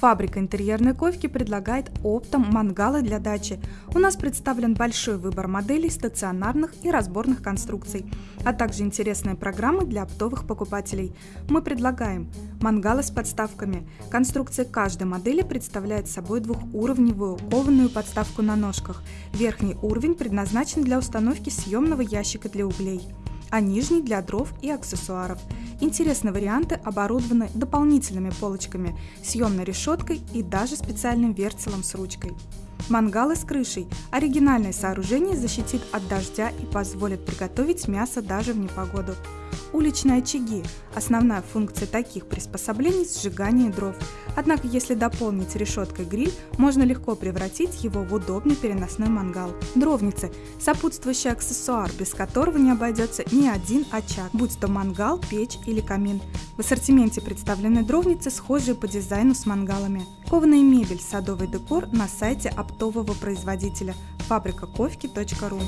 Фабрика интерьерной ковки предлагает оптом мангалы для дачи. У нас представлен большой выбор моделей стационарных и разборных конструкций, а также интересные программы для оптовых покупателей. Мы предлагаем мангалы с подставками. Конструкция каждой модели представляет собой двухуровневую кованую подставку на ножках. Верхний уровень предназначен для установки съемного ящика для углей а нижний для дров и аксессуаров. Интересные варианты оборудованы дополнительными полочками, съемной решеткой и даже специальным вертелом с ручкой. Мангалы с крышей. Оригинальное сооружение защитит от дождя и позволит приготовить мясо даже в непогоду. Уличные очаги – основная функция таких приспособлений – сжигание дров. Однако, если дополнить решеткой гриль, можно легко превратить его в удобный переносной мангал. Дровницы – сопутствующий аксессуар, без которого не обойдется ни один очаг, будь то мангал, печь или камин. В ассортименте представлены дровницы, схожие по дизайну с мангалами. Кованая мебель, садовый декор на сайте оптового производителя фабрикаковки.ру.